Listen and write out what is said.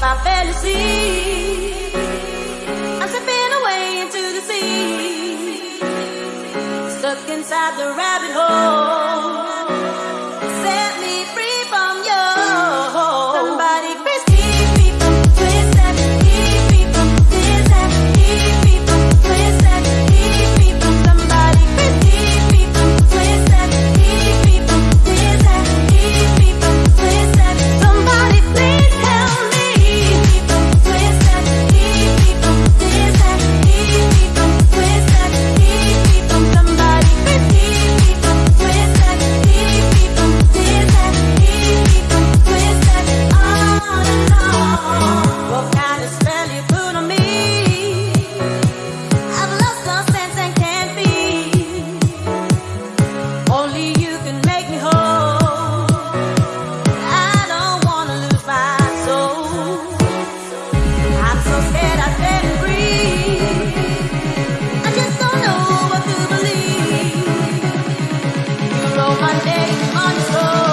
my fantasy. I'm slipping away into the sea, stuck inside the rabbit hole. my name on the